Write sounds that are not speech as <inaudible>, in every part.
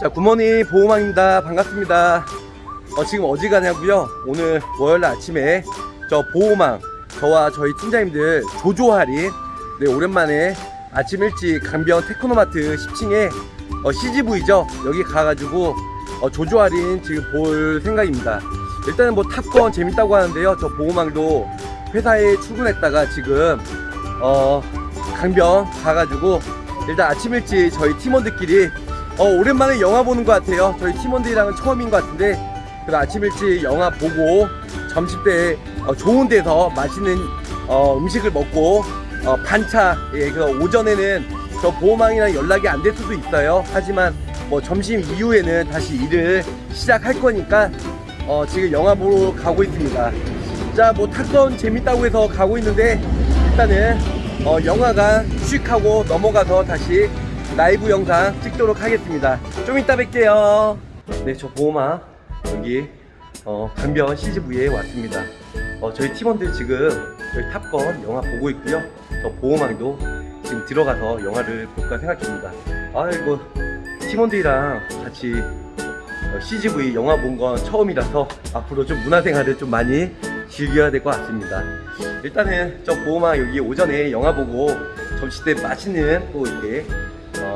자 굿모닝 보호망입니다. 반갑습니다. 어, 지금 어디 가냐고요. 오늘 월요일 아침에 저 보호망 저와 저희 팀장님들 조조 할인 네 오랜만에 아침 일찍 강변 테크노마트 10층에 어, CGV죠? 여기 가가지고 어, 조조 할인 지금 볼 생각입니다. 일단은 뭐 탑건 재밌다고 하는데요. 저 보호망도 회사에 출근했다가 지금 어 강변 가가지고 일단 아침 일찍 저희 팀원들끼리 어, 오랜만에 영화 보는 것 같아요. 저희 팀원들이랑은 처음인 것 같은데 그래서 아침 일찍 영화 보고 점심 때 어, 좋은 데서 맛있는 어, 음식을 먹고 어, 반차 예, 그 오전에는 저 보호망이랑 연락이 안 될 수도 있어요. 하지만 뭐 점심 이후에는 다시 일을 시작할 거니까 어, 지금 영화 보러 가고 있습니다. 자, 뭐 탑건 재밌다고 해서 가고 있는데 일단은 어, 영화관 휴식하고 넘어가서 다시 라이브 영상 찍도록 하겠습니다. 좀 이따 뵐게요. 네, 저 보호막 여기 어, 강변 CGV에 왔습니다. 어, 저희 팀원들 지금 저희 탑건 영화 보고 있고요. 저 보호망도 지금 들어가서 영화를 볼까 생각합니다. 아이고 팀원들이랑 같이 어, CGV 영화 본 건 처음이라서 앞으로 좀 문화생활을 좀 많이 즐겨야 될 것 같습니다. 일단은 저 보호막 여기 오전에 영화 보고 점심 때 맛있는 또 이렇게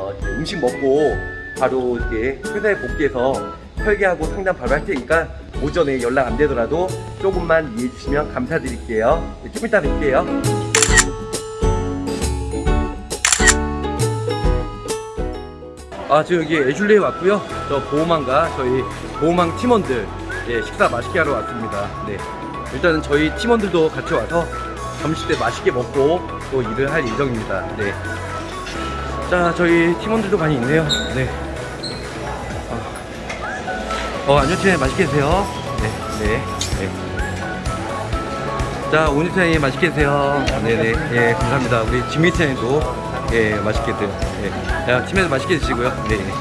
어, 음식 먹고 바로 이렇게 회사에 복귀해서 설계하고 상담 바로 할 테니까 오전에 연락 안 되더라도 조금만 이해해 주시면 감사드릴게요. 네, 좀 이따 뵐게요. 아 지금 여기 애슐리에 왔고요. 저 보호망과 저희 보호망 팀원들 예, 식사 맛있게 하러 왔습니다. 네. 일단은 저희 팀원들도 같이 와서 점심 때 맛있게 먹고 또 일을 할 예정입니다. 네. 자, 저희 팀원들도 많이 있네요. 네. 어, 어 안녕하세요. 맛있게 드세요. 네, 네, 네. 자, 오니타님 맛있게 드세요. 네네. 예, 감사합니다. 우리 지미타님도 예, 맛있게 드세요. 예. 야, 팀에서 맛있게 드시고요. 네, 네.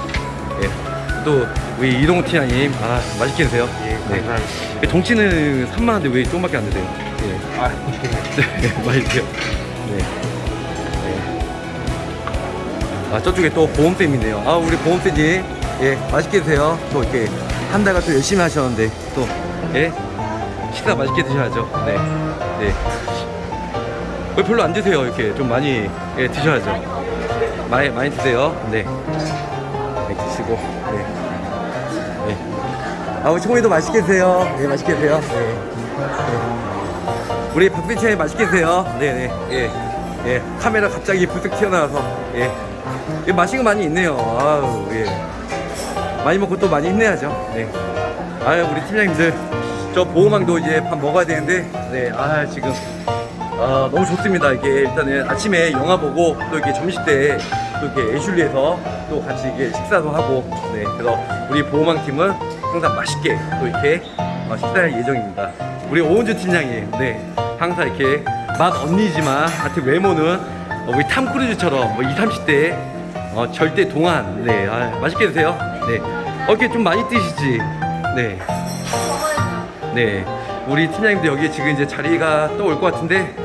예. 또 우리 이동호 팀장님, 아, 맛있게 드세요. 예, 네. 감사합니다. 정치는 3만원인데 왜 조금밖에 안 드세요? 예. 아, <laughs> 네, 맛있게요. 네. 네. 아, 저쪽에 또 보험쌤 있네요. 아, 우리 보험쌤님, 예, 맛있게 드세요. 또 이렇게 한 달간 또 열심히 하셨는데, 또, 예, 식사 맛있게 드셔야죠. 네. 네. 왜 별로 안 드세요? 이렇게 좀 많이, 예, 드셔야죠. 많이, 많이 드세요. 네. 많이 드시고, 네. 네. 아, 우리 총이도 맛있게 드세요. 네, 맛있게 드세요. 네. 네. 우리 박빈채 맛있게 드세요. 네네. 예. 예. 카메라 갑자기 불쑥 튀어나와서. 예. 예, 맛있는 거 많이 있네요. 아우, 예. 많이 먹고 또 많이 힘내야죠. 네. 아유, 우리 팀장님들. 저 보호망도 이제 밥 먹어야 되는데, 네. 아, 지금. 아, 너무 좋습니다. 이게 일단은 아침에 영화 보고 또 이렇게 점심 때 또 이렇게 애슐리에서 또 같이 이게 식사도 하고, 네. 그래서 우리 보호망 팀은 항상 맛있게 또 이렇게 어, 식사할 예정입니다. 우리 오은주 팀장님, 네. 항상 이렇게 맛 언니지만 하여튼 외모는 어, 우리 탐 크루즈처럼 뭐 20, 30대 어, 절대 동안. 네 아, 맛있게 드세요. 네. 어, 이렇게 좀 많이 드시지. 네. 네. 우리 팀장님도 여기 지금 이제 자리가 또 올 것 같은데.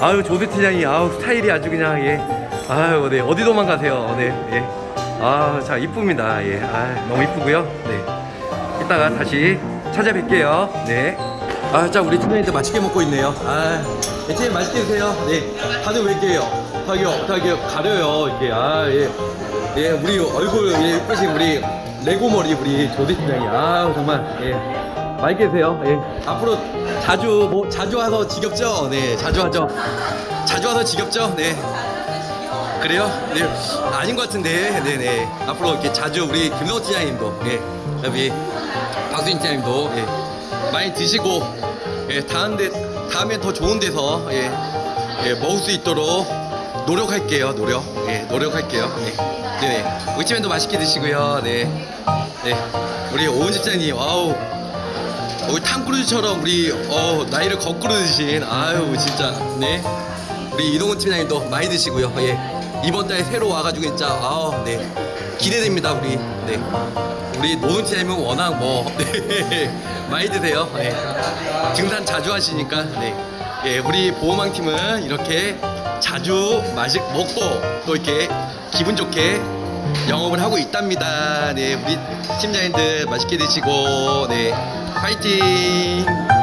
아유 조대 팀장이 아우 스타일이 아주 그냥 예. 아유 네. 어디 도망가세요? 네예아자 이쁩니다. 예 아 너무 이쁘고요. 네. 이따가 다시 찾아뵐게요. 네아자 우리 팀장님들 맛있게 먹고 있네요. 아 팀장님 맛있게 드세요. 네. 다들 왜 이렇게요 다기 다기 가려요 이렇게 아 예 예, 우리 얼굴 예, 예쁘신 우리 레고 머리 우리 조대 팀장이 아 정말 예 맛있게 드세요. 예. 앞으로 자주 뭐 자주 와서 지겹죠? 네, 자주 하죠. 자주 와서 지겹죠? 네. 그래요? 네. 아닌 것 같은데. 네, 네. 앞으로 이렇게 자주 우리 김성호 팀장님도 예. 여기 박수인 팀장님도 예. 많이 드시고 예, 다음에 다음에 더 좋은 데서 예. 예, 먹을 수 있도록 노력할게요. 노력. 예, 노력할게요. 네. 네, 네. 우리 팀장님도 맛있게 드시고요. 네. 네. 우리 오은 집장님, 아우 우리 탐크루즈처럼 우리 어, 나이를 거꾸로 드신 아유 진짜 네 우리 이동훈 팀장님도 많이 드시고요 예 이번 달에 새로 와가지고 진짜 아네 기대됩니다 우리 네 우리 노는 팀장님은 워낙 뭐 <laughs> 네, 많이 드세요 예 등산 자주 하시니까 네 예, 우리 보호망 팀은 이렇게 자주 마식 먹고 또 이렇게 기분 좋게 영업을 하고 있답니다. 네, 우리 팀장님들 맛있게 드시고 네, 파이팅!